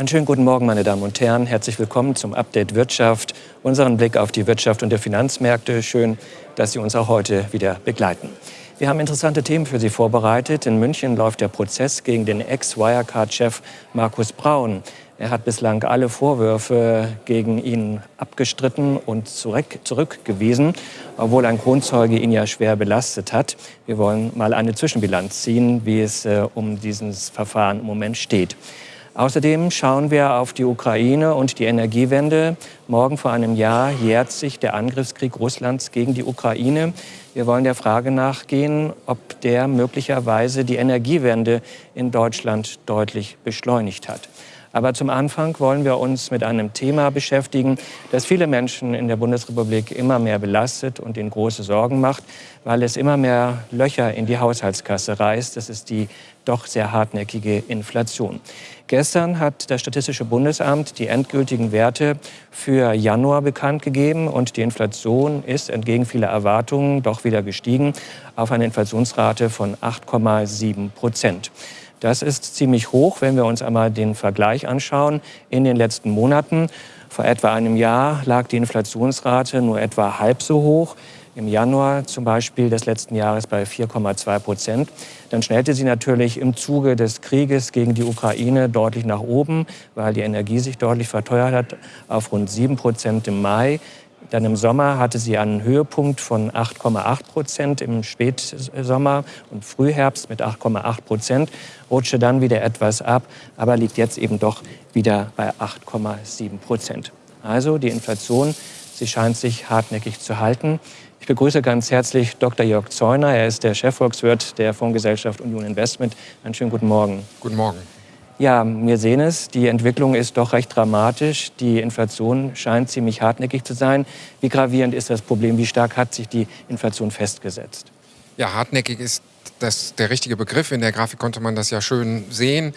Einen schönen guten Morgen, meine Damen und Herren. Herzlich willkommen zum Update Wirtschaft, unseren Blick auf die Wirtschaft und die Finanzmärkte. Schön, dass Sie uns auch heute wieder begleiten. Wir haben interessante Themen für Sie vorbereitet. In München läuft der Prozess gegen den Ex-Wirecard-Chef Markus Braun. Er hat bislang alle Vorwürfe gegen ihn abgestritten und zurück, zurückgewiesen, obwohl ein Kronzeuge ihn ja schwer belastet hat. Wir wollen mal eine Zwischenbilanz ziehen, wie es äh, um dieses Verfahren im Moment steht. Außerdem schauen wir auf die Ukraine und die Energiewende. Morgen vor einem Jahr jährt sich der Angriffskrieg Russlands gegen die Ukraine. Wir wollen der Frage nachgehen, ob der möglicherweise die Energiewende in Deutschland deutlich beschleunigt hat. Aber zum Anfang wollen wir uns mit einem Thema beschäftigen, das viele Menschen in der Bundesrepublik immer mehr belastet und ihnen große Sorgen macht, weil es immer mehr Löcher in die Haushaltskasse reißt. Das ist die doch sehr hartnäckige Inflation. Gestern hat das Statistische Bundesamt die endgültigen Werte für Januar bekannt gegeben und die Inflation ist entgegen vieler Erwartungen doch wieder gestiegen auf eine Inflationsrate von 8,7 Prozent. Das ist ziemlich hoch, wenn wir uns einmal den Vergleich anschauen. In den letzten Monaten, vor etwa einem Jahr, lag die Inflationsrate nur etwa halb so hoch im Januar zum Beispiel des letzten Jahres bei 4,2 Prozent. Dann schnellte sie natürlich im Zuge des Krieges gegen die Ukraine deutlich nach oben, weil die Energie sich deutlich verteuert hat, auf rund 7 Prozent im Mai. Dann im Sommer hatte sie einen Höhepunkt von 8,8 Prozent im Spätsommer und Frühherbst mit 8,8 Prozent, rutschte dann wieder etwas ab, aber liegt jetzt eben doch wieder bei 8,7 Prozent. Also die Inflation, sie scheint sich hartnäckig zu halten. Ich begrüße ganz herzlich Dr. Jörg Zeuner. Er ist der Chefvolkswirt der Fondsgesellschaft Union Investment. Einen schönen guten Morgen. Guten Morgen. Ja, wir sehen es. Die Entwicklung ist doch recht dramatisch. Die Inflation scheint ziemlich hartnäckig zu sein. Wie gravierend ist das Problem? Wie stark hat sich die Inflation festgesetzt? Ja, hartnäckig ist das der richtige Begriff. In der Grafik konnte man das ja schön sehen.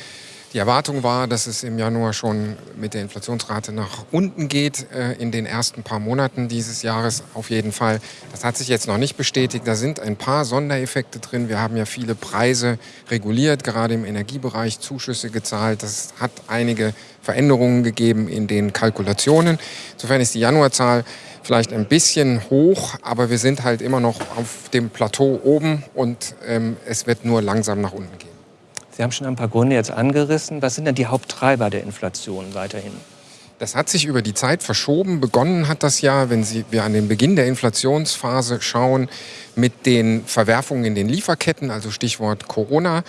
Die Erwartung war, dass es im Januar schon mit der Inflationsrate nach unten geht, äh, in den ersten paar Monaten dieses Jahres auf jeden Fall. Das hat sich jetzt noch nicht bestätigt. Da sind ein paar Sondereffekte drin. Wir haben ja viele Preise reguliert, gerade im Energiebereich Zuschüsse gezahlt. Das hat einige Veränderungen gegeben in den Kalkulationen. Insofern ist die Januarzahl vielleicht ein bisschen hoch, aber wir sind halt immer noch auf dem Plateau oben und ähm, es wird nur langsam nach unten gehen. Sie haben schon ein paar Gründe jetzt angerissen. Was sind denn die Haupttreiber der Inflation weiterhin? Das hat sich über die Zeit verschoben. Begonnen hat das ja, wenn Sie, wir an den Beginn der Inflationsphase schauen, mit den Verwerfungen in den Lieferketten, also Stichwort Corona.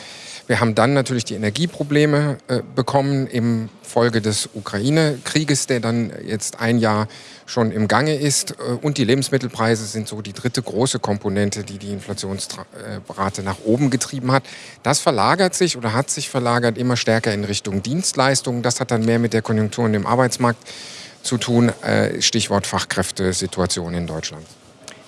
Wir haben dann natürlich die Energieprobleme äh, bekommen im Folge des Ukraine-Krieges, der dann jetzt ein Jahr schon im Gange ist. Äh, und die Lebensmittelpreise sind so die dritte große Komponente, die die Inflationsrate nach oben getrieben hat. Das verlagert sich oder hat sich verlagert immer stärker in Richtung Dienstleistungen. Das hat dann mehr mit der Konjunktur und dem Arbeitsmarkt zu tun. Äh, Stichwort Fachkräftesituation in Deutschland.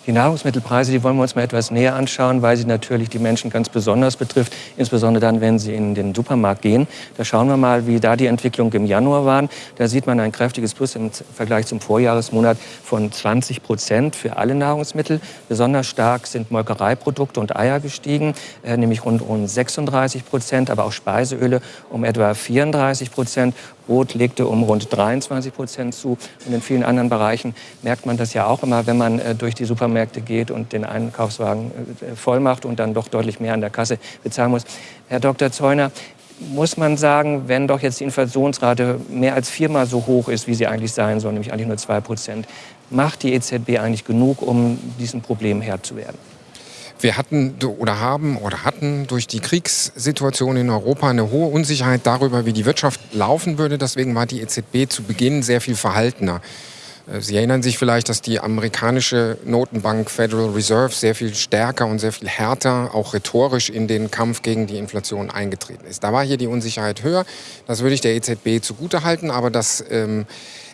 Die Nahrungsmittelpreise, die wollen wir uns mal etwas näher anschauen, weil sie natürlich die Menschen ganz besonders betrifft, insbesondere dann, wenn sie in den Supermarkt gehen. Da schauen wir mal, wie da die Entwicklung im Januar waren. Da sieht man ein kräftiges Plus im Vergleich zum Vorjahresmonat von 20 Prozent für alle Nahrungsmittel. Besonders stark sind Molkereiprodukte und Eier gestiegen, äh, nämlich rund um 36 Prozent, aber auch Speiseöle um etwa 34 Prozent Brot legte um rund 23 Prozent zu. Und in vielen anderen Bereichen merkt man das ja auch immer, wenn man äh, durch die Supermärkte geht und den Einkaufswagen äh, voll macht und dann doch deutlich mehr an der Kasse bezahlen muss. Herr Dr. Zeuner, muss man sagen, wenn doch jetzt die Inflationsrate mehr als viermal so hoch ist, wie sie eigentlich sein soll, nämlich eigentlich nur zwei Prozent, macht die EZB eigentlich genug, um diesem Problem Herr zu werden? Wir hatten oder haben oder hatten durch die Kriegssituation in Europa eine hohe Unsicherheit darüber, wie die Wirtschaft laufen würde. Deswegen war die EZB zu Beginn sehr viel verhaltener. Äh, Sie erinnern sich vielleicht, dass die amerikanische Notenbank Federal Reserve sehr viel stärker und sehr viel härter, auch rhetorisch, in den Kampf gegen die Inflation eingetreten ist. Da war hier die Unsicherheit höher. Das würde ich der EZB zugutehalten, aber das ähm,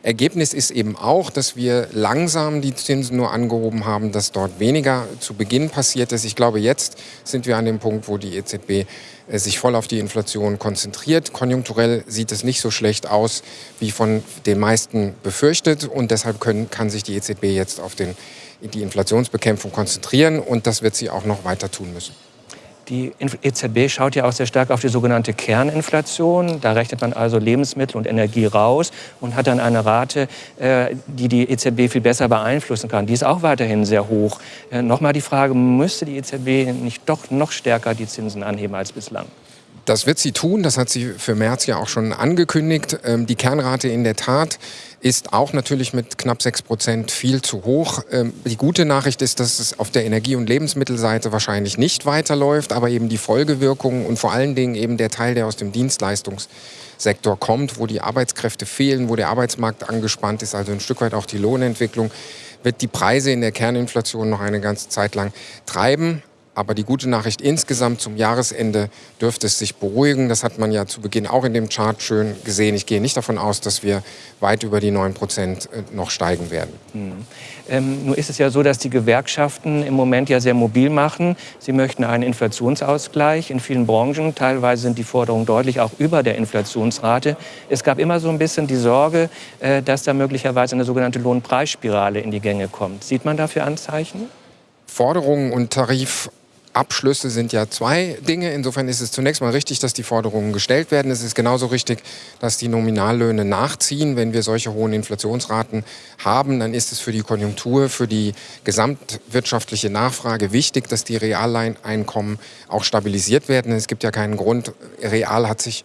Ergebnis ist eben auch, dass wir langsam die Zinsen nur angehoben haben, dass dort weniger zu Beginn passiert ist. Ich glaube, jetzt sind wir an dem Punkt, wo die EZB äh, sich voll auf die Inflation konzentriert. Konjunkturell sieht es nicht so schlecht aus, wie von den meisten befürchtet. Und deshalb können, kann sich die EZB jetzt auf den, die Inflationsbekämpfung konzentrieren. Und das wird sie auch noch weiter tun müssen. Die EZB schaut ja auch sehr stark auf die sogenannte Kerninflation. Da rechnet man also Lebensmittel und Energie raus und hat dann eine Rate, äh, die die EZB viel besser beeinflussen kann. Die ist auch weiterhin sehr hoch. Äh, Nochmal die Frage, müsste die EZB nicht doch noch stärker die Zinsen anheben als bislang? Das wird sie tun, das hat sie für März ja auch schon angekündigt. Ähm, die Kernrate in der Tat ist auch natürlich mit knapp 6 Prozent viel zu hoch. Ähm, die gute Nachricht ist, dass es auf der Energie- und Lebensmittelseite wahrscheinlich nicht weiterläuft, aber eben die Folgewirkungen und vor allen Dingen eben der Teil, der aus dem Dienstleistungssektor kommt, wo die Arbeitskräfte fehlen, wo der Arbeitsmarkt angespannt ist, also ein Stück weit auch die Lohnentwicklung, wird die Preise in der Kerninflation noch eine ganze Zeit lang treiben. Aber die gute Nachricht insgesamt zum Jahresende dürfte es sich beruhigen. Das hat man ja zu Beginn auch in dem Chart schön gesehen. Ich gehe nicht davon aus, dass wir weit über die 9 Prozent äh, noch steigen werden. Hm. Ähm, nur ist es ja so, dass die Gewerkschaften im Moment ja sehr mobil machen. Sie möchten einen Inflationsausgleich in vielen Branchen. Teilweise sind die Forderungen deutlich auch über der Inflationsrate. Es gab immer so ein bisschen die Sorge, äh, dass da möglicherweise eine sogenannte Lohnpreisspirale in die Gänge kommt. Sieht man dafür Anzeichen? Forderungen und Tarif Abschlüsse sind ja zwei Dinge. Insofern ist es zunächst mal richtig, dass die Forderungen gestellt werden. Es ist genauso richtig, dass die Nominallöhne nachziehen. Wenn wir solche hohen Inflationsraten haben, dann ist es für die Konjunktur, für die gesamtwirtschaftliche Nachfrage wichtig, dass die Realeinkommen auch stabilisiert werden. Es gibt ja keinen Grund. Real hat sich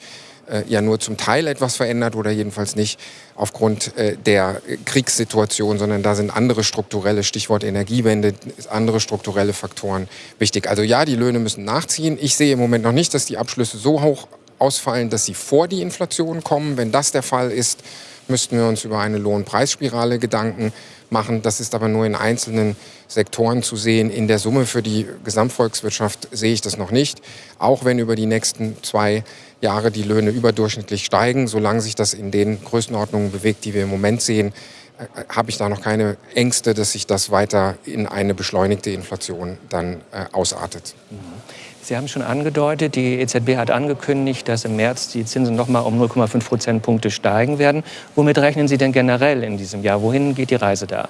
ja nur zum Teil etwas verändert oder jedenfalls nicht aufgrund äh, der Kriegssituation, sondern da sind andere strukturelle, Stichwort Energiewende, andere strukturelle Faktoren wichtig. Also ja, die Löhne müssen nachziehen. Ich sehe im Moment noch nicht, dass die Abschlüsse so hoch ausfallen, dass sie vor die Inflation kommen. Wenn das der Fall ist, müssten wir uns über eine Lohnpreisspirale Gedanken machen. Das ist aber nur in einzelnen Sektoren zu sehen. In der Summe für die Gesamtvolkswirtschaft sehe ich das noch nicht. Auch wenn über die nächsten zwei Jahre die Löhne überdurchschnittlich steigen, solange sich das in den Größenordnungen bewegt, die wir im Moment sehen, habe ich da noch keine Ängste, dass sich das weiter in eine beschleunigte Inflation dann äh, ausartet. Mhm. Sie haben schon angedeutet, die EZB hat angekündigt, dass im März die Zinsen noch mal um 0,5 Prozentpunkte steigen werden. Womit rechnen Sie denn generell in diesem Jahr? Wohin geht die Reise da?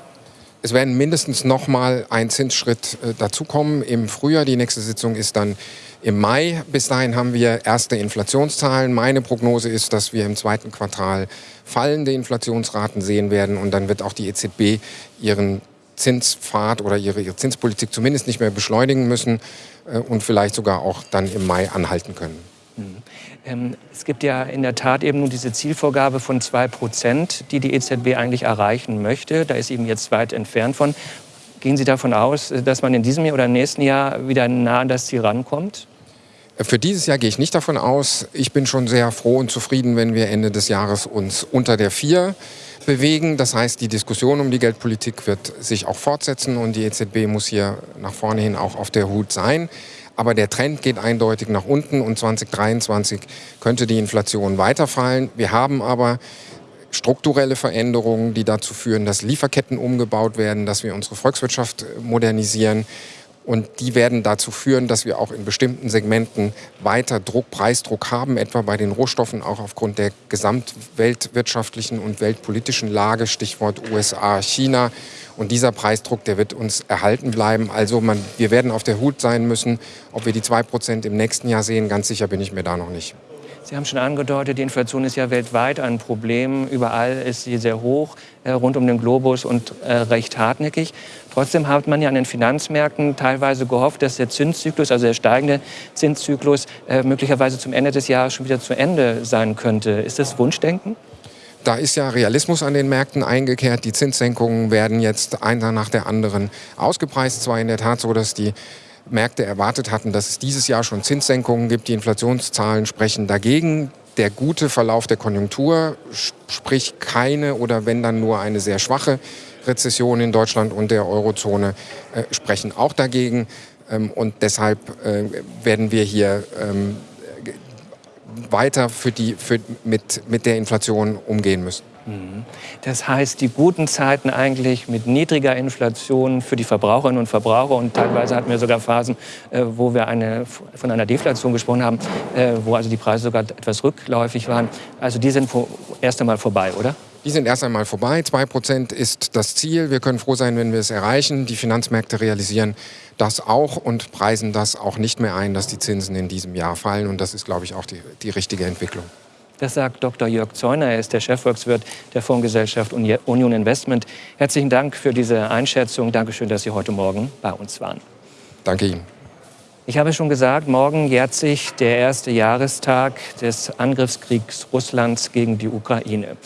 Es werden mindestens noch mal ein Zinsschritt äh, dazukommen im Frühjahr. Die nächste Sitzung ist dann im Mai. Bis dahin haben wir erste Inflationszahlen. Meine Prognose ist, dass wir im zweiten Quartal fallende Inflationsraten sehen werden und dann wird auch die EZB ihren Zinspfad oder ihre, ihre Zinspolitik zumindest nicht mehr beschleunigen müssen äh, und vielleicht sogar auch dann im Mai anhalten können. Mhm. Ähm, es gibt ja in der Tat eben nur diese Zielvorgabe von 2 Prozent, die die EZB eigentlich erreichen möchte. Da ist eben jetzt weit entfernt von. Gehen Sie davon aus, dass man in diesem Jahr oder im nächsten Jahr wieder nah an das Ziel rankommt? Für dieses Jahr gehe ich nicht davon aus. Ich bin schon sehr froh und zufrieden, wenn wir Ende des Jahres uns unter der 4 bewegen. Das heißt, die Diskussion um die Geldpolitik wird sich auch fortsetzen und die EZB muss hier nach vorne hin auch auf der Hut sein. Aber der Trend geht eindeutig nach unten und 2023 könnte die Inflation weiterfallen. Wir haben aber strukturelle Veränderungen, die dazu führen, dass Lieferketten umgebaut werden, dass wir unsere Volkswirtschaft modernisieren. Und die werden dazu führen, dass wir auch in bestimmten Segmenten weiter Druck, Preisdruck haben, etwa bei den Rohstoffen, auch aufgrund der gesamtweltwirtschaftlichen und weltpolitischen Lage, Stichwort USA, China. Und dieser Preisdruck, der wird uns erhalten bleiben. Also man, wir werden auf der Hut sein müssen. Ob wir die 2% im nächsten Jahr sehen, ganz sicher bin ich mir da noch nicht. Sie haben schon angedeutet, die Inflation ist ja weltweit ein Problem. Überall ist sie sehr hoch, äh, rund um den Globus und äh, recht hartnäckig. Trotzdem hat man ja an den Finanzmärkten teilweise gehofft, dass der Zinszyklus, also der steigende Zinszyklus, äh, möglicherweise zum Ende des Jahres schon wieder zu Ende sein könnte. Ist das Wunschdenken? Da ist ja Realismus an den Märkten eingekehrt. Die Zinssenkungen werden jetzt einer nach der anderen ausgepreist. Zwar in der Tat so, dass die Märkte erwartet hatten, dass es dieses Jahr schon Zinssenkungen gibt. Die Inflationszahlen sprechen dagegen. Der gute Verlauf der Konjunktur, sprich keine oder wenn dann nur eine sehr schwache Rezession in Deutschland und der Eurozone, äh, sprechen auch dagegen. Ähm, und deshalb äh, werden wir hier ähm, weiter für die, für, mit, mit der Inflation umgehen müssen. Mhm. Das heißt, die guten Zeiten eigentlich mit niedriger Inflation für die Verbraucherinnen und Verbraucher und teilweise hatten wir sogar Phasen, äh, wo wir eine, von einer Deflation gesprochen haben, äh, wo also die Preise sogar etwas rückläufig waren. Also die sind erst einmal vorbei, oder? Die sind erst einmal vorbei. 2% ist das Ziel. Wir können froh sein, wenn wir es erreichen. Die Finanzmärkte realisieren das auch und preisen das auch nicht mehr ein, dass die Zinsen in diesem Jahr fallen. Und das ist, glaube ich, auch die, die richtige Entwicklung. Das sagt Dr. Jörg Zeuner. Er ist der Chefvolkswirt der Fondsgesellschaft Union Investment. Herzlichen Dank für diese Einschätzung. Dankeschön, dass Sie heute Morgen bei uns waren. Danke Ihnen. Ich habe schon gesagt, morgen jährt sich der erste Jahrestag des Angriffskriegs Russlands gegen die Ukraine.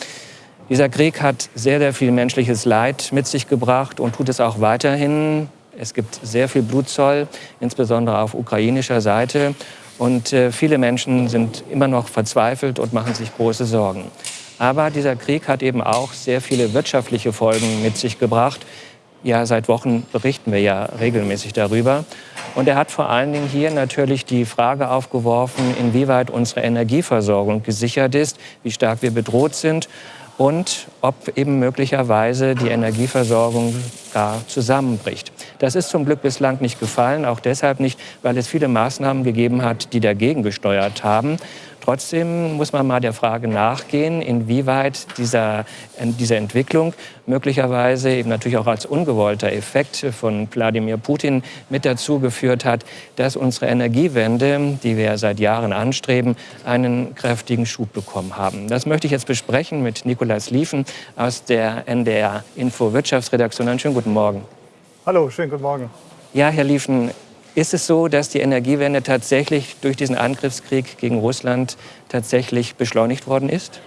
Dieser Krieg hat sehr, sehr viel menschliches Leid mit sich gebracht und tut es auch weiterhin. Es gibt sehr viel Blutzoll, insbesondere auf ukrainischer Seite. Und äh, viele Menschen sind immer noch verzweifelt und machen sich große Sorgen. Aber dieser Krieg hat eben auch sehr viele wirtschaftliche Folgen mit sich gebracht. Ja, seit Wochen berichten wir ja regelmäßig darüber. Und er hat vor allen Dingen hier natürlich die Frage aufgeworfen, inwieweit unsere Energieversorgung gesichert ist, wie stark wir bedroht sind und ob eben möglicherweise die Energieversorgung gar zusammenbricht. Das ist zum Glück bislang nicht gefallen, auch deshalb nicht, weil es viele Maßnahmen gegeben hat, die dagegen gesteuert haben. Trotzdem muss man mal der Frage nachgehen, inwieweit dieser, diese Entwicklung möglicherweise eben natürlich auch als ungewollter Effekt von Wladimir Putin mit dazu geführt hat, dass unsere Energiewende, die wir seit Jahren anstreben, einen kräftigen Schub bekommen haben. Das möchte ich jetzt besprechen mit Nikolaus Liefen aus der NDR Info Wirtschaftsredaktion. Einen schönen guten Morgen. Hallo, schönen guten Morgen. Ja, Herr Liefen, ist es so, dass die Energiewende tatsächlich durch diesen Angriffskrieg gegen Russland tatsächlich beschleunigt worden ist?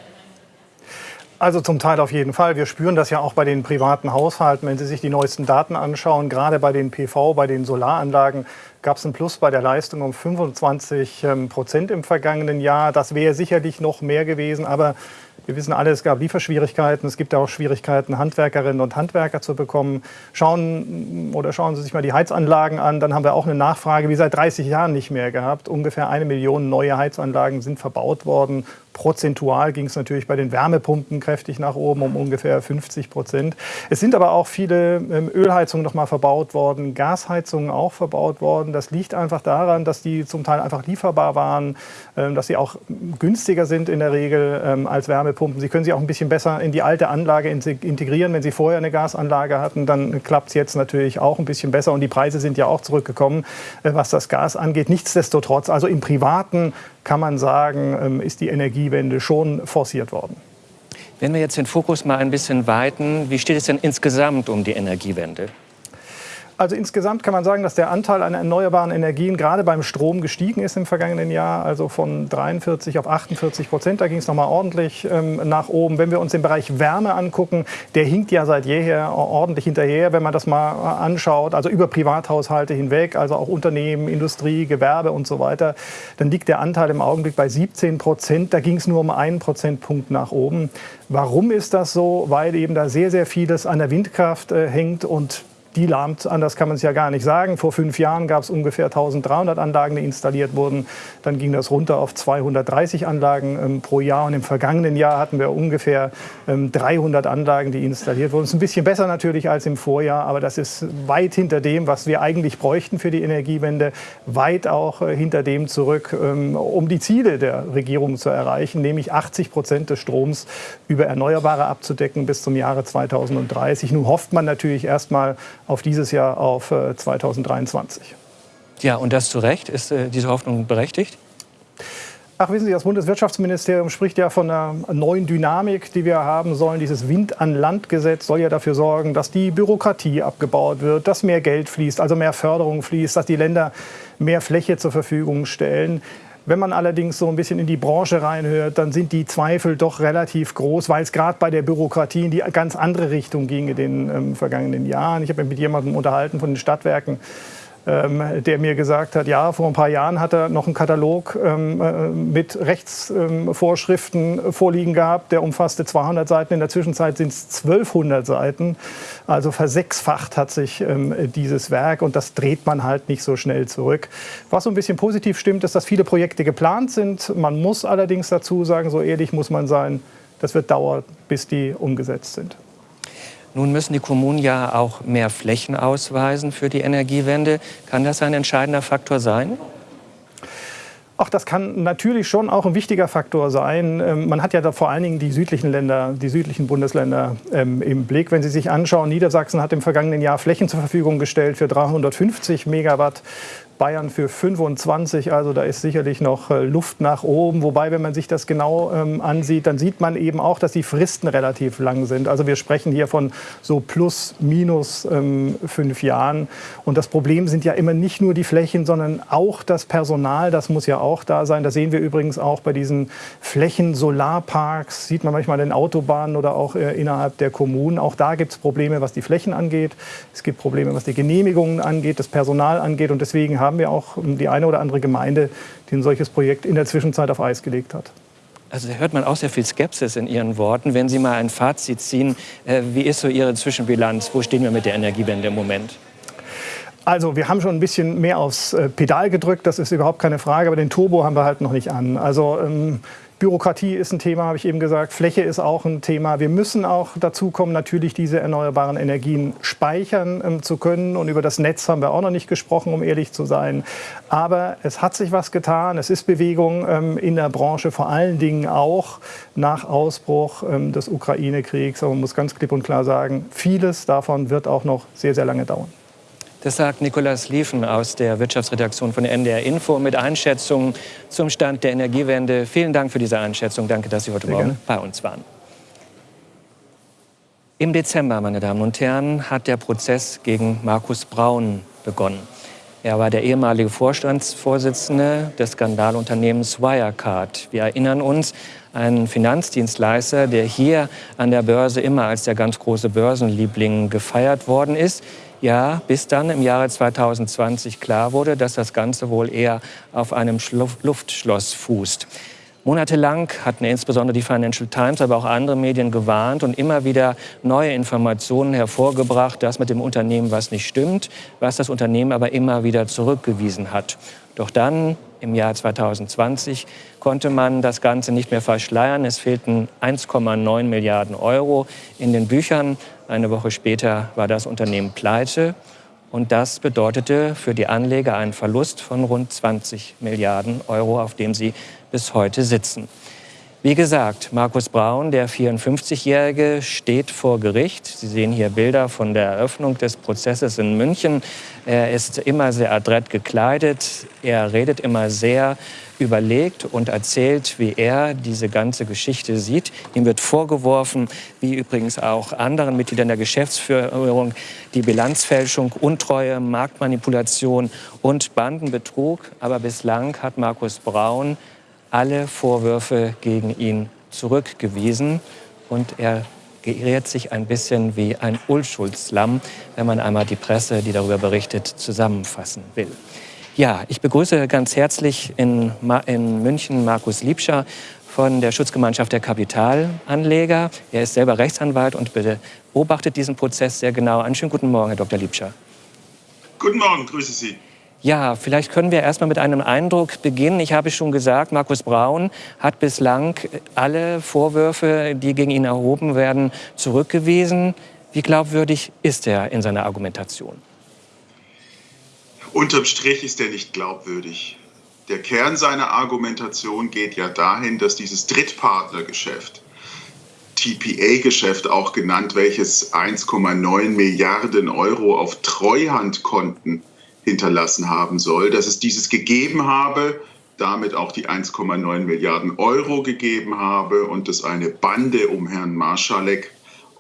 Also zum Teil auf jeden Fall. Wir spüren das ja auch bei den privaten Haushalten. Wenn Sie sich die neuesten Daten anschauen, gerade bei den PV, bei den Solaranlagen, gab es einen Plus bei der Leistung um 25 ähm, Prozent im vergangenen Jahr. Das wäre sicherlich noch mehr gewesen, aber wir wissen alle, es gab Lieferschwierigkeiten. Es gibt auch Schwierigkeiten, Handwerkerinnen und Handwerker zu bekommen. Schauen oder schauen Sie sich mal die Heizanlagen an. Dann haben wir auch eine Nachfrage wie seit 30 Jahren nicht mehr gehabt. Ungefähr eine Million neue Heizanlagen sind verbaut worden. Prozentual ging es natürlich bei den Wärmepumpen kräftig nach oben um ungefähr 50 Prozent. Es sind aber auch viele ähm, Ölheizungen noch mal verbaut worden, Gasheizungen auch verbaut worden. Das liegt einfach daran, dass die zum Teil einfach lieferbar waren, ähm, dass sie auch günstiger sind in der Regel ähm, als Wärmepumpen. Sie können sie auch ein bisschen besser in die alte Anlage integrieren. Wenn Sie vorher eine Gasanlage hatten, dann klappt es jetzt natürlich auch ein bisschen besser und die Preise sind ja auch zurückgekommen, äh, was das Gas angeht. Nichtsdestotrotz, also im privaten kann man sagen, ähm, ist die Energiewende schon forciert worden. Wenn wir jetzt den Fokus mal ein bisschen weiten, wie steht es denn insgesamt um die Energiewende? Also insgesamt kann man sagen, dass der Anteil an erneuerbaren Energien gerade beim Strom gestiegen ist im vergangenen Jahr, also von 43 auf 48 Prozent. Da ging es nochmal ordentlich ähm, nach oben. Wenn wir uns den Bereich Wärme angucken, der hinkt ja seit jeher ordentlich hinterher, wenn man das mal anschaut, also über Privathaushalte hinweg, also auch Unternehmen, Industrie, Gewerbe und so weiter, dann liegt der Anteil im Augenblick bei 17 Prozent. Da ging es nur um einen Prozentpunkt nach oben. Warum ist das so? Weil eben da sehr, sehr vieles an der Windkraft äh, hängt und die lahmt, anders kann man es ja gar nicht sagen. Vor fünf Jahren gab es ungefähr 1300 Anlagen, die installiert wurden. Dann ging das runter auf 230 Anlagen ähm, pro Jahr. Und im vergangenen Jahr hatten wir ungefähr ähm, 300 Anlagen, die installiert wurden. Das ist ein bisschen besser natürlich als im Vorjahr, aber das ist weit hinter dem, was wir eigentlich bräuchten für die Energiewende. Weit auch äh, hinter dem zurück, ähm, um die Ziele der Regierung zu erreichen, nämlich 80 Prozent des Stroms über Erneuerbare abzudecken bis zum Jahre 2030. Nun hofft man natürlich erstmal auf dieses Jahr auf 2023. Äh, ja, und das zu Recht. Ist äh, diese Hoffnung berechtigt? Ach, wissen Sie, das Bundeswirtschaftsministerium spricht ja von einer neuen Dynamik, die wir haben sollen. Dieses Wind-an-Land-Gesetz soll ja dafür sorgen, dass die Bürokratie abgebaut wird, dass mehr Geld fließt, also mehr Förderung fließt, dass die Länder mehr Fläche zur Verfügung stellen. Wenn man allerdings so ein bisschen in die Branche reinhört, dann sind die Zweifel doch relativ groß, weil es gerade bei der Bürokratie in die ganz andere Richtung ging in den ähm, vergangenen Jahren. Ich habe mich mit jemandem unterhalten von den Stadtwerken der mir gesagt hat, ja, vor ein paar Jahren hat er noch einen Katalog ähm, äh, mit Rechtsvorschriften ähm, vorliegen gehabt, der umfasste 200 Seiten. In der Zwischenzeit sind es 1200 Seiten. Also versechsfacht hat sich ähm, dieses Werk und das dreht man halt nicht so schnell zurück. Was so ein bisschen positiv stimmt, ist, dass viele Projekte geplant sind. Man muss allerdings dazu sagen, so ehrlich muss man sein, das wird dauern, bis die umgesetzt sind. Nun müssen die Kommunen ja auch mehr Flächen ausweisen für die Energiewende. Kann das ein entscheidender Faktor sein? Ach, das kann natürlich schon auch ein wichtiger Faktor sein. Ähm, man hat ja da vor allen Dingen die südlichen Länder, die südlichen Bundesländer ähm, im Blick. Wenn Sie sich anschauen, Niedersachsen hat im vergangenen Jahr Flächen zur Verfügung gestellt für 350 Megawatt. Bayern für 25, also da ist sicherlich noch äh, Luft nach oben. Wobei, wenn man sich das genau ähm, ansieht, dann sieht man eben auch, dass die Fristen relativ lang sind. Also wir sprechen hier von so plus, minus ähm, fünf Jahren. Und das Problem sind ja immer nicht nur die Flächen, sondern auch das Personal. Das muss ja auch da sein. Das sehen wir übrigens auch bei diesen Flächen-Solarparks. Sieht man manchmal in Autobahnen oder auch äh, innerhalb der Kommunen. Auch da gibt es Probleme, was die Flächen angeht. Es gibt Probleme, was die Genehmigungen angeht, das Personal angeht. Und deswegen wir auch die eine oder andere Gemeinde, die ein solches Projekt in der Zwischenzeit auf Eis gelegt hat. Also da hört man auch sehr viel Skepsis in Ihren Worten. Wenn Sie mal ein Fazit ziehen, äh, wie ist so Ihre Zwischenbilanz? Wo stehen wir mit der Energiewende im Moment? Also wir haben schon ein bisschen mehr aufs äh, Pedal gedrückt, das ist überhaupt keine Frage, aber den Turbo haben wir halt noch nicht an. Also ähm, Bürokratie ist ein Thema, habe ich eben gesagt. Fläche ist auch ein Thema. Wir müssen auch dazu kommen, natürlich diese erneuerbaren Energien speichern ähm, zu können. Und über das Netz haben wir auch noch nicht gesprochen, um ehrlich zu sein. Aber es hat sich was getan. Es ist Bewegung ähm, in der Branche, vor allen Dingen auch nach Ausbruch ähm, des Ukraine-Kriegs. Aber man muss ganz klipp und klar sagen, vieles davon wird auch noch sehr, sehr lange dauern. Das sagt Nikolaus Liefen aus der Wirtschaftsredaktion von NDR Info mit Einschätzungen zum Stand der Energiewende. Vielen Dank für diese Einschätzung. Danke, dass Sie heute Sehr Morgen gerne. bei uns waren. Im Dezember, meine Damen und Herren, hat der Prozess gegen Markus Braun begonnen. Er war der ehemalige Vorstandsvorsitzende des Skandalunternehmens Wirecard. Wir erinnern uns, ein Finanzdienstleister, der hier an der Börse immer als der ganz große Börsenliebling gefeiert worden ist. Ja, bis dann im Jahre 2020 klar wurde, dass das Ganze wohl eher auf einem Luftschloss fußt. Monatelang hatten insbesondere die Financial Times, aber auch andere Medien gewarnt und immer wieder neue Informationen hervorgebracht, dass mit dem Unternehmen was nicht stimmt, was das Unternehmen aber immer wieder zurückgewiesen hat. Doch dann, im Jahr 2020, konnte man das Ganze nicht mehr verschleiern. Es fehlten 1,9 Milliarden Euro in den Büchern. Eine Woche später war das Unternehmen pleite. Und das bedeutete für die Anleger einen Verlust von rund 20 Milliarden Euro, auf dem sie bis heute sitzen. Wie gesagt, Markus Braun, der 54-Jährige, steht vor Gericht. Sie sehen hier Bilder von der Eröffnung des Prozesses in München. Er ist immer sehr adrett gekleidet. Er redet immer sehr überlegt und erzählt, wie er diese ganze Geschichte sieht. Ihm wird vorgeworfen, wie übrigens auch anderen Mitgliedern der Geschäftsführung, die Bilanzfälschung, Untreue, Marktmanipulation und Bandenbetrug. Aber bislang hat Markus Braun alle Vorwürfe gegen ihn zurückgewiesen und er geirrt sich ein bisschen wie ein Unschuldslamm, wenn man einmal die Presse, die darüber berichtet, zusammenfassen will. Ja, ich begrüße ganz herzlich in, in München Markus Liebscher von der Schutzgemeinschaft der Kapitalanleger. Er ist selber Rechtsanwalt und beobachtet diesen Prozess sehr genau. Einen schönen guten Morgen, Herr Dr. Liebscher. Guten Morgen, grüße Sie. Ja, vielleicht können wir erstmal mit einem Eindruck beginnen. Ich habe schon gesagt, Markus Braun hat bislang alle Vorwürfe, die gegen ihn erhoben werden, zurückgewiesen. Wie glaubwürdig ist er in seiner Argumentation? Unterm Strich ist er nicht glaubwürdig. Der Kern seiner Argumentation geht ja dahin, dass dieses Drittpartnergeschäft, TPA-Geschäft auch genannt, welches 1,9 Milliarden Euro auf Treuhandkonten hinterlassen haben soll, dass es dieses gegeben habe, damit auch die 1,9 Milliarden Euro gegeben habe und dass eine Bande um Herrn Marschalek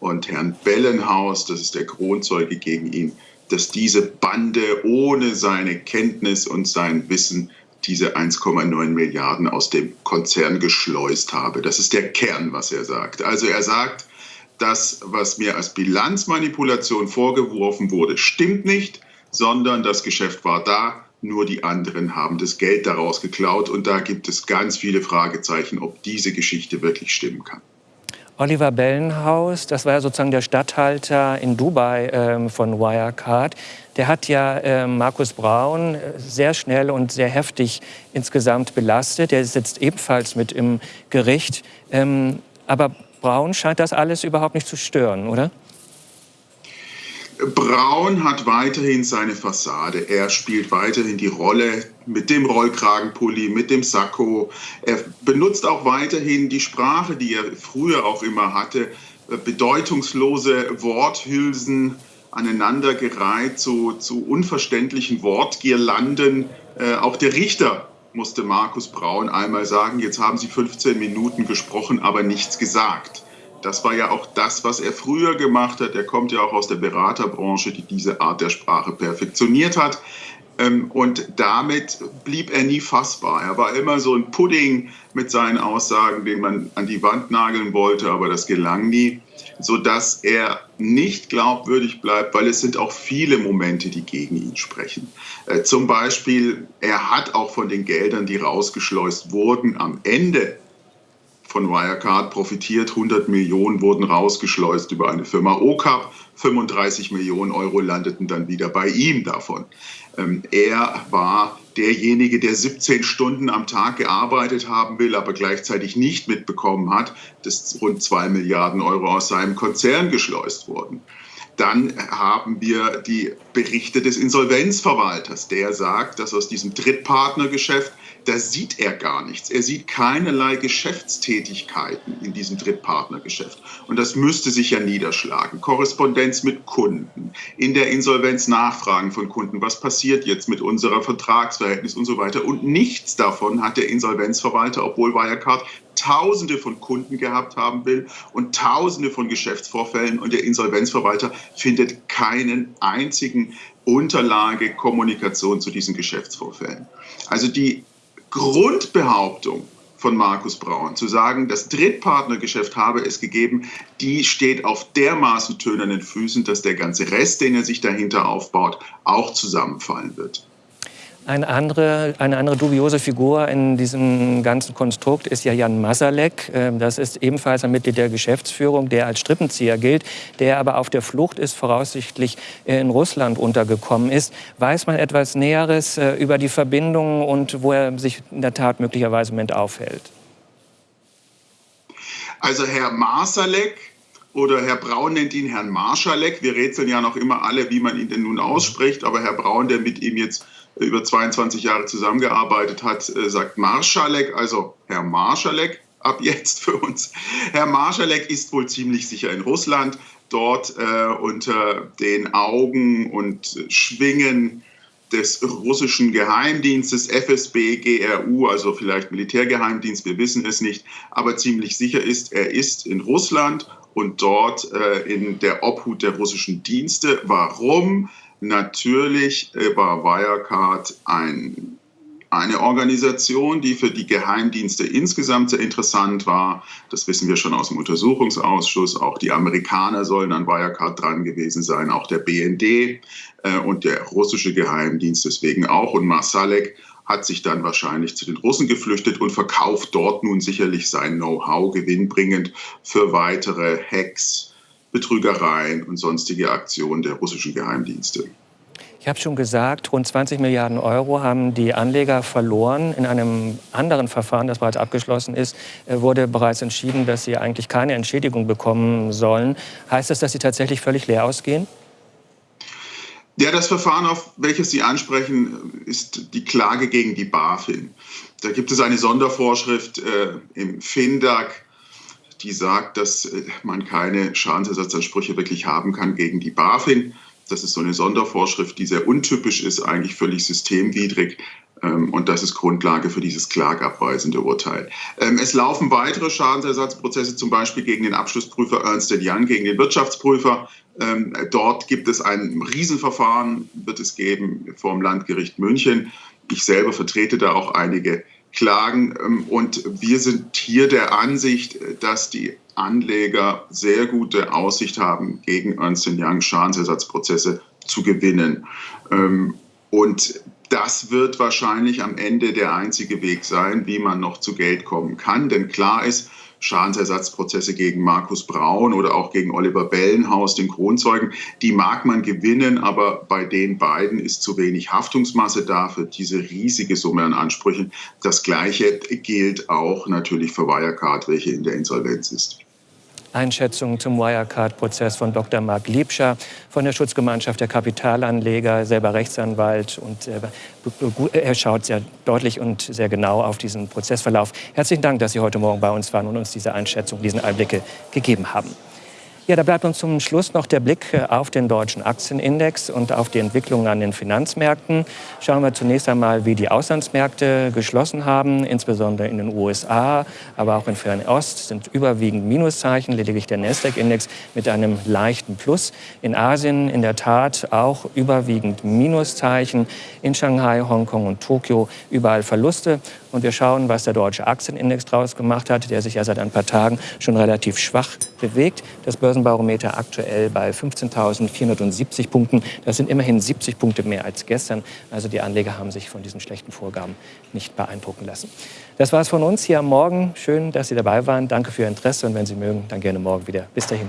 und Herrn Bellenhaus, das ist der Kronzeuge gegen ihn, dass diese Bande ohne seine Kenntnis und sein Wissen diese 1,9 Milliarden aus dem Konzern geschleust habe. Das ist der Kern, was er sagt. Also er sagt, das, was mir als Bilanzmanipulation vorgeworfen wurde, stimmt nicht sondern das Geschäft war da, nur die anderen haben das Geld daraus geklaut. Und da gibt es ganz viele Fragezeichen, ob diese Geschichte wirklich stimmen kann. Oliver Bellenhaus, das war ja sozusagen der Statthalter in Dubai ähm, von Wirecard. Der hat ja äh, Markus Braun äh, sehr schnell und sehr heftig insgesamt belastet. Der sitzt ebenfalls mit im Gericht. Ähm, aber Braun scheint das alles überhaupt nicht zu stören, oder? Braun hat weiterhin seine Fassade. Er spielt weiterhin die Rolle mit dem Rollkragenpulli, mit dem Sakko. Er benutzt auch weiterhin die Sprache, die er früher auch immer hatte, bedeutungslose Worthülsen aneinandergereiht zu, zu unverständlichen Wortgirlanden. Äh, auch der Richter musste Markus Braun einmal sagen, jetzt haben Sie 15 Minuten gesprochen, aber nichts gesagt. Das war ja auch das, was er früher gemacht hat. Er kommt ja auch aus der Beraterbranche, die diese Art der Sprache perfektioniert hat. Ähm, und damit blieb er nie fassbar. Er war immer so ein Pudding mit seinen Aussagen, den man an die Wand nageln wollte, aber das gelang nie, sodass er nicht glaubwürdig bleibt, weil es sind auch viele Momente, die gegen ihn sprechen. Äh, zum Beispiel, er hat auch von den Geldern, die rausgeschleust wurden, am Ende von Wirecard profitiert. 100 Millionen wurden rausgeschleust über eine Firma OCAP. 35 Millionen Euro landeten dann wieder bei ihm davon. Ähm, er war derjenige, der 17 Stunden am Tag gearbeitet haben will, aber gleichzeitig nicht mitbekommen hat, dass rund 2 Milliarden Euro aus seinem Konzern geschleust wurden. Dann haben wir die Berichte des Insolvenzverwalters, der sagt, dass aus diesem Drittpartnergeschäft da sieht er gar nichts. Er sieht keinerlei Geschäftstätigkeiten in diesem Drittpartnergeschäft. Und das müsste sich ja niederschlagen. Korrespondenz mit Kunden, in der Insolvenz Nachfragen von Kunden, was passiert jetzt mit unserer Vertragsverhältnis und so weiter. Und nichts davon hat der Insolvenzverwalter, obwohl Wirecard Tausende von Kunden gehabt haben will und Tausende von Geschäftsvorfällen. Und der Insolvenzverwalter findet keinen einzigen Unterlage, Kommunikation zu diesen Geschäftsvorfällen. Also die Grundbehauptung von Markus Braun, zu sagen, das Drittpartnergeschäft habe es gegeben, die steht auf dermaßen tönernen Füßen, dass der ganze Rest, den er sich dahinter aufbaut, auch zusammenfallen wird. Eine andere, eine andere dubiose Figur in diesem ganzen Konstrukt ist ja Jan Masalek. Ähm, das ist ebenfalls ein Mitglied der Geschäftsführung, der als Strippenzieher gilt, der aber auf der Flucht ist, voraussichtlich in Russland untergekommen ist. Weiß man etwas Näheres äh, über die Verbindungen und wo er sich in der Tat möglicherweise im Moment aufhält? Also Herr Masalek oder Herr Braun nennt ihn Herrn Marschalek. Wir rätseln ja noch immer alle, wie man ihn denn nun ausspricht. Aber Herr Braun, der mit ihm jetzt über 22 Jahre zusammengearbeitet hat, äh, sagt Marschalek, also Herr Marschalek ab jetzt für uns. Herr Marschalek ist wohl ziemlich sicher in Russland, dort äh, unter den Augen und Schwingen des russischen Geheimdienstes FSB, GRU, also vielleicht Militärgeheimdienst, wir wissen es nicht, aber ziemlich sicher ist, er ist in Russland und dort äh, in der Obhut der russischen Dienste. Warum? Natürlich äh, war Wirecard ein, eine Organisation, die für die Geheimdienste insgesamt sehr interessant war. Das wissen wir schon aus dem Untersuchungsausschuss. Auch die Amerikaner sollen an Wirecard dran gewesen sein, auch der BND äh, und der russische Geheimdienst deswegen auch. Und Masalek hat sich dann wahrscheinlich zu den Russen geflüchtet und verkauft dort nun sicherlich sein Know-how gewinnbringend für weitere Hacks, Betrügereien und sonstige Aktionen der russischen Geheimdienste. Ich habe schon gesagt, rund 20 Milliarden Euro haben die Anleger verloren. In einem anderen Verfahren, das bereits abgeschlossen ist, äh, wurde bereits entschieden, dass sie eigentlich keine Entschädigung bekommen sollen. Heißt das, dass sie tatsächlich völlig leer ausgehen? Ja, das Verfahren, auf welches Sie ansprechen, ist die Klage gegen die BaFin. Da gibt es eine Sondervorschrift äh, im FINDAG, die sagt, dass äh, man keine Schadensersatzansprüche wirklich haben kann gegen die BaFin. Das ist so eine Sondervorschrift, die sehr untypisch ist, eigentlich völlig systemwidrig. Ähm, und das ist Grundlage für dieses klagabweisende Urteil. Ähm, es laufen weitere Schadensersatzprozesse, zum Beispiel gegen den Abschlussprüfer Ernst Young, gegen den Wirtschaftsprüfer. Ähm, dort gibt es ein Riesenverfahren, wird es geben vor dem Landgericht München. Ich selber vertrete da auch einige Klagen. Und wir sind hier der Ansicht, dass die Anleger sehr gute Aussicht haben, gegen Ernst Young Schadensersatzprozesse zu gewinnen. Und das wird wahrscheinlich am Ende der einzige Weg sein, wie man noch zu Geld kommen kann. Denn klar ist, Schadensersatzprozesse gegen Markus Braun oder auch gegen Oliver Bellenhaus, den Kronzeugen, die mag man gewinnen, aber bei den beiden ist zu wenig Haftungsmasse da für diese riesige Summe an Ansprüchen. Das Gleiche gilt auch natürlich für Wirecard, welche in der Insolvenz ist. Einschätzungen zum Wirecard-Prozess von Dr. Marc Liebscher von der Schutzgemeinschaft der Kapitalanleger, selber Rechtsanwalt. Und äh, er schaut sehr deutlich und sehr genau auf diesen Prozessverlauf. Herzlichen Dank, dass Sie heute Morgen bei uns waren und uns diese Einschätzung, diesen Einblicke gegeben haben. Ja, da bleibt uns zum Schluss noch der Blick äh, auf den deutschen Aktienindex und auf die Entwicklungen an den Finanzmärkten. Schauen wir zunächst einmal, wie die Auslandsmärkte geschlossen haben, insbesondere in den USA, aber auch in Fernost sind überwiegend Minuszeichen, lediglich der Nasdaq-Index mit einem leichten Plus. In Asien in der Tat auch überwiegend Minuszeichen, in Shanghai, Hongkong und Tokio überall Verluste. Und wir schauen, was der deutsche Aktienindex daraus gemacht hat, der sich ja seit ein paar Tagen schon relativ schwach bewegt. Das Börsenbarometer aktuell bei 15.470 Punkten. Das sind immerhin 70 Punkte mehr als gestern. Also die Anleger haben sich von diesen schlechten Vorgaben nicht beeindrucken lassen. Das war es von uns hier am Morgen. Schön, dass Sie dabei waren. Danke für Ihr Interesse und wenn Sie mögen, dann gerne morgen wieder. Bis dahin.